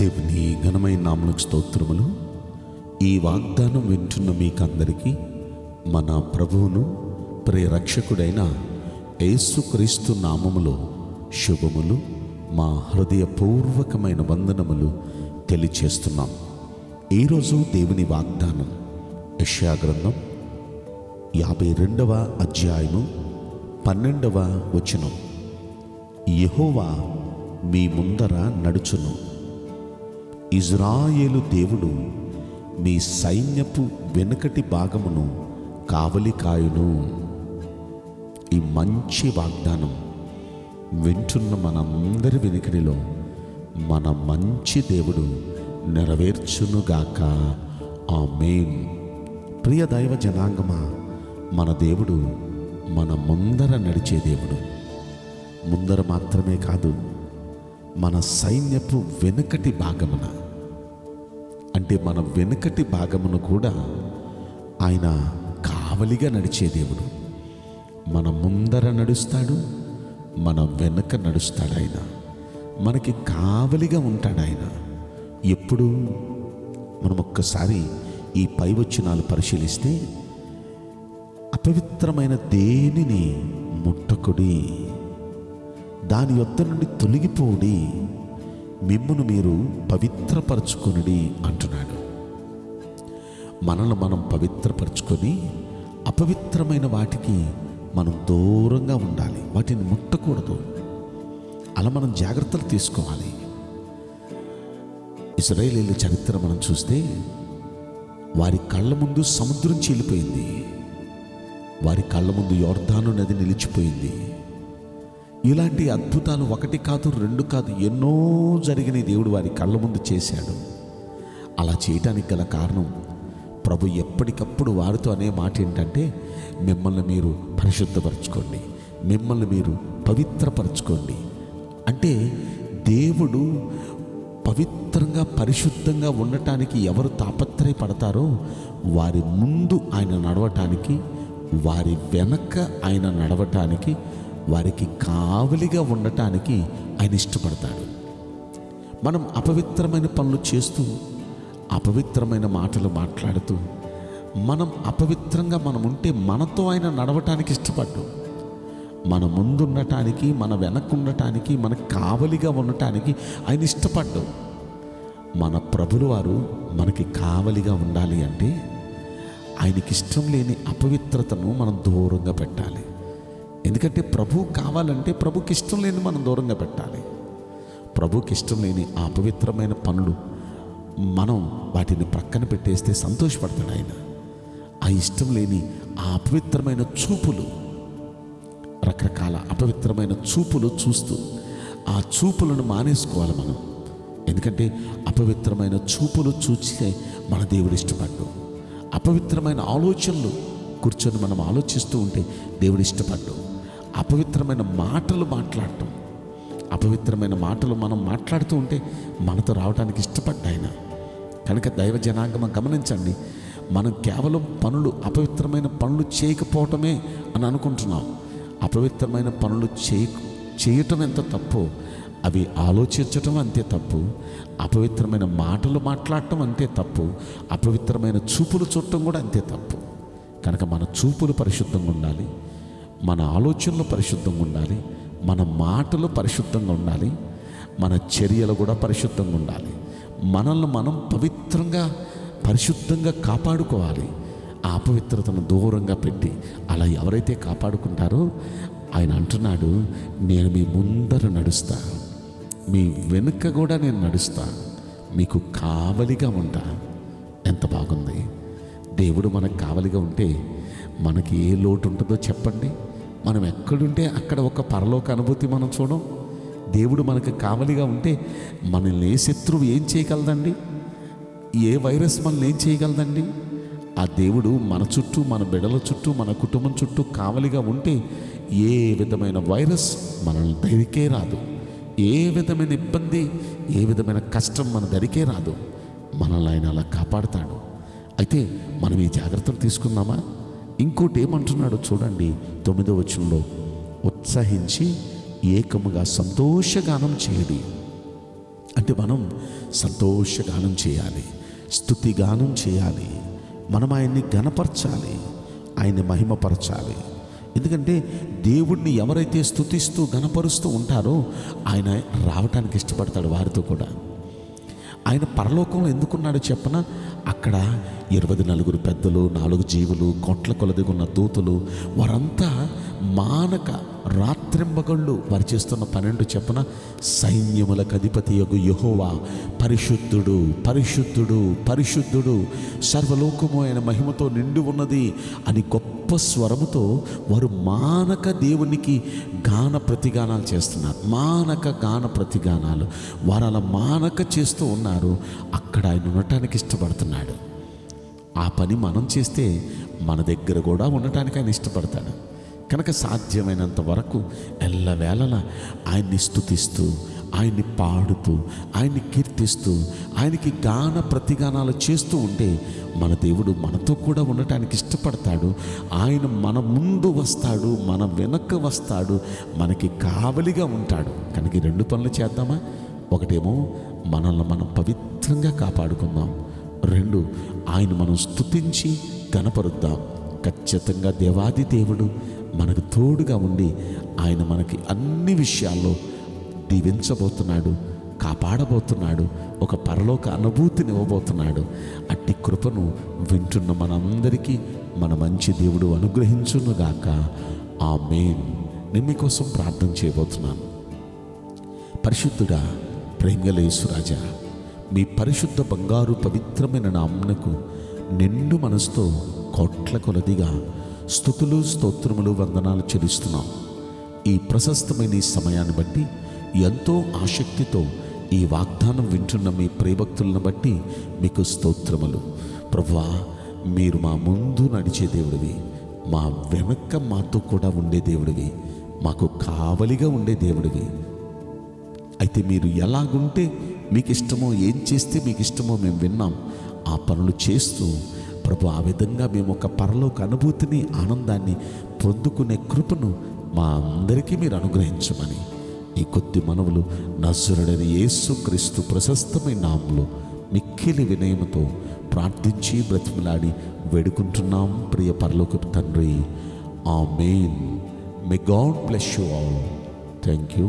దేవుని ఘనమైన నామలకు స్తోత్రములు. ఈ వాగ్దానం వింటున్న మీకందరికీ మన ప్రభువును ప్రియరక్షకుడైన యేసుక్రీస్తు నామములో శుభములు. మా హృదయపూర్వకమైన వందనములు తెలియచేస్తున్నాం. ఈరోజు దేవుని వాగ్దానం యష్యాగ్రంథం యాభై రెండవ అధ్యాయము పన్నెండవ వచనం. యహోవా మీ ముందర నడుచును. ఇజ్రాయేలు దేవుడు మీ సైన్యపు వెనుకటి భాగమును కావలి కాయును. ఈ మంచి వాగ్దానం వింటున్న మనందరి వెనుకడిలో మన మంచి దేవుడు నెరవేర్చునుగాక. ఆ మెయిన్ ప్రియ దైవ జనాంగమా మన దేవుడు మన ముందర నడిచే దేవుడు. ముందర మాత్రమే కాదు మన సైన్యపు వెనుకటి భాగమున అంటే మన వెనుకటి భాగమును కూడా ఆయన కావలిగా నడిచే దేవుడు. మన ముందర నడుస్తాడు మన వెనుక నడుస్తాడు ఆయన. మనకి కావలిగా ఉంటాడు ఆయన. ఎప్పుడు? మనం ఒక్కసారి ఈ పై వచ్చినాలు పరిశీలిస్తే అపవిత్రమైన దేనిని ముట్టకుడి దాని యొద్ద నుండి తొలగిపోడి మిమ్మును మీరు పవిత్రపరచుకొనుడి అంటున్నాడు. మనల్ని మనం పవిత్రపరచుకొని అపవిత్రమైన వాటికి మనం దూరంగా ఉండాలి. వాటిని ముట్టకూడదు. అలా మనం జాగ్రత్తలు తీసుకోవాలి. ఇజ్రాయేలీల చరిత్ర మనం చూస్తే వారి కళ్ళ ముందు సముద్రం చీలిపోయింది. వారి కళ్ళ ముందు యోర్ధాను నది నిలిచిపోయింది. ఇలాంటి అద్భుతాలు ఒకటి కాదు రెండు కాదు ఎన్నో జరిగిన దేవుడు వారి కళ్ళ ముందు చేశాడు. అలా చేయటానికి గల కారణం ప్రభు ఎప్పటికప్పుడు వారితో అనే మాట ఏంటంటే మిమ్మల్ని మీరు పరిశుద్ధపరచుకోండి మిమ్మల్ని మీరు పవిత్రపరచుకోండి. అంటే దేవుడు పవిత్రంగా పరిశుద్ధంగా ఉండటానికి ఎవరు తాపత్రయపడతారో వారి ముందు ఆయన నడవటానికి వారి వెనక ఆయన నడవటానికి వారికి కావలిగా ఉండటానికి ఆయన ఇష్టపడతాడు. మనం అపవిత్రమైన పనులు చేస్తూ అపవిత్రమైన మాటలు మాట్లాడుతూ మనం అపవిత్రంగా మనం ఉంటే మనతో ఆయన నడవటానికి ఇష్టపడ్డు. మన ముందుండటానికి మన వెనక్కుండటానికి మన కావలిగా ఉండటానికి ఆయన ఇష్టపడ్డు. మన ప్రభులు వారు మనకి కావలిగా ఉండాలి అంటే ఆయనకి ఇష్టం లేని అపవిత్రతను మనం దూరంగా పెట్టాలి. ఎందుకంటే ప్రభు కావాలంటే ప్రభుకి ఇష్టం లేని మనం దూరంగా పెట్టాలి. ప్రభుకి ఇష్టం లేని ఆ అపవిత్రమైన పనులు మనం వాటిని ప్రక్కన పెట్టేస్తే సంతోషపడతాడు ఆయన. ఆ ఇష్టం లేని ఆ అపవిత్రమైన చూపులు రకరకాల అపవిత్రమైన చూపులు చూస్తూ ఆ చూపులను మానేసుకోవాలి మనం. ఎందుకంటే అపవిత్రమైన చూపులు చూస్తే మన దేవుడు ఇష్టపడ్డు. అపవిత్రమైన ఆలోచనలు కూర్చొని మనం ఆలోచిస్తూ ఉంటే దేవుడు ఇష్టపడ్డు. అపవిత్రమైన మాటలు మాట్లాడటం. అపవిత్రమైన మాటలు మనం మాట్లాడుతూ ఉంటే మనతో రావడానికి ఇష్టపడ్డాయన కనుక దైవ జనాంగమం గమనించండి. మనం కేవలం పనులు అపవిత్రమైన పనులు చేయకపోవటమే అని అనుకుంటున్నాం. అపవిత్రమైన పనులు చేయ చేయటం ఎంత తప్పు? అవి ఆలోచించటం అంతే తప్పు. అపవిత్రమైన మాటలు మాట్లాడటం అంతే తప్పు. అపవిత్రమైన చూపులు చూడటం కూడా అంతే తప్పు. కనుక మన చూపులు పరిశుద్ధంగా ఉండాలి. మన ఆలోచనలు పరిశుద్ధంగా ఉండాలి మన మాటలు పరిశుద్ధంగా ఉండాలి మన చర్యలు కూడా పరిశుద్ధంగా ఉండాలి. మనల్ని మనం పవిత్రంగా పరిశుద్ధంగా కాపాడుకోవాలి. ఆ అపవిత్రతను దూరంగా పెట్టి అలా ఎవరైతే కాపాడుకుంటారో ఆయన అంటున్నాడు నేను మీ ముందర నడుస్తా. మీ వెనుక కూడా నేను నడుస్తా. మీకు కావలిగా ఉంటా. ఎంత బాగుంది. దేవుడు మనకు కావలిగా ఉంటే మనకి ఏ లోటు ఉంటుందో చెప్పండి. మనం ఎక్కడుంటే అక్కడ ఒక పరలోక అనుభూతి మనం చూడం. దేవుడు మనకు కావలిగా ఉంటే మనల్ని ఏ శత్రువు ఏం చేయగలదండి? ఏ వైరస్ మనల్ని ఏం చేయగలదండి? ఆ దేవుడు మన చుట్టూ మన బిడల చుట్టూ మన కుటుంబం చుట్టూ కావలిగా ఉంటే ఏ విధమైన వైరస్ మనల్ని దరికే రాదు. ఏ విధమైన ఇబ్బంది ఏ విధమైన కష్టం మన దరికే రాదు. మనల్ని ఆయన అలా కాపాడుతాడు. అయితే మనం ఈ జాగ్రత్తలు తీసుకుందామా? ఇంకోటి ఏమంటున్నాడో చూడండి తొమ్మిదో వచనంలో. ఉత్సహించి ఏకముగా సంతోషగానం చేయడి. అంటే మనం సంతోషగానం చేయాలి స్థుతిగానం చేయాలి మనం ఆయన్ని గనపరచాలి ఆయన్ని మహిమపరచాలి. ఎందుకంటే దేవుణ్ణి ఎవరైతే స్థుతిస్తూ గనపరుస్తూ ఉంటారో ఆయన రావటానికి ఇష్టపడతాడు వారితో కూడా. ఆయన పరలోకంలో ఎందుకున్నాడో చెప్పన? అక్కడ ఇరవై నలుగురు పెద్దలు నాలుగు జీవులు కోట్ల కొలది ఉన్న దూతలు వారంతా మానక రాత్రింబగళ్ళు వారు చేస్తున్న పన్నెండు చెప్పన సైన్యములకు అధిపతి యొక్క యహోవా పరిశుద్ధుడు పరిశుద్ధుడు పరిశుద్ధుడు సర్వలోకము ఆయన మహిమతో నిండి ఉన్నది అని గొప్ప స్వరముతో వారు మానక దేవునికి గాన ప్రతిగానాలు చేస్తున్నారు. మానక గాన ప్రతిగానాలు. వారు అలా మానక చేస్తూ ఉన్నారు. అక్కడ ఆయన ఉండటానికి ఇష్టపడుతున్నాడు. ఆ పని మనం చేస్తే మన దగ్గర కూడా ఉండటానికి ఆయన ఇష్టపడతాడు. కనుక సాధ్యమైనంత వరకు ఎల్లవేళలా ఆయన్ని స్థుతిస్తూ ఆయన్ని పాడుతూ ఆయన్ని కీర్తిస్తూ ఆయనకి గాన ప్రతిగానాలు చేస్తూ ఉంటే మన దేవుడు మనతో కూడా ఉండటానికి ఇష్టపడతాడు. ఆయన మన ముందు వస్తాడు మన వెనక వస్తాడు మనకి కావలిగా ఉంటాడు. కనుక రెండు పనులు చేద్దామా? ఒకటేమో మనల్ని మనం పవిత్రంగా కాపాడుకుందాం. రెండు ఆయన మనం స్తుతించి కనపరుద్దాం ఖచ్చితంగా దేవాది దేవుడు మనకు తోడుగా ఉండి ఆయన మనకి అన్ని విషయాల్లో దీవించబోతున్నాడు కాపాడబోతున్నాడు ఒక పరలోక అనుభూతిని ఇవ్వబోతున్నాడు. అట్టి కృపను వింటున్న మనందరికీ మన మంచి దేవుడు అనుగ్రహించునుగాక. ఆ మెయిన్ నేను మీకోసం ప్రార్థన చేయబోతున్నాను. పరిశుద్ధుడా ప్రేమలేసురాజా మీ పరిశుద్ధ బంగారు పవిత్రమైన నామ్నకు నిండు మనసుతో కోట్ల కొలదిగా స్థుతులు స్తోత్రములు వందనాలు చెల్లిస్తున్నాం. ఈ ప్రశస్తమైన ఈ సమయాన్ని బట్టి ఎంతో ఆసక్తితో ఈ వాగ్దానం వింటున్న మీ ప్రేభక్తులను బట్టి మీకు స్తోత్రములు. ప్రభా మీరు మా ముందు నడిచే దేవుడివి. మా వెనక మాతో కూడా ఉండే దేవుడివి. మాకు కావలిగా ఉండే దేవుడివి. అయితే మీరు ఎలాగుంటే మీకు ఇష్టమో ఏం చేస్తే మీకు ఇష్టమో మేము విన్నాం. ఆ పనులు చేస్తూ ప్రభు ఆ విధంగా మేము ఒక పరలోక అనుభూతిని ఆనందాన్ని పొందుకునే కృపను మా అందరికీ మీరు అనుగ్రహించమని ఈ కొద్ది మనవులు నజరుడని యేసు క్రీస్తు ప్రశస్తమైన నామంలో మిక్కిలి వినయముతో ప్రార్థించి బ్రతిమలాడి వేడుకుంటున్నాం. ప్రియ పరలోక తండ్రి amen may God bless you all thank you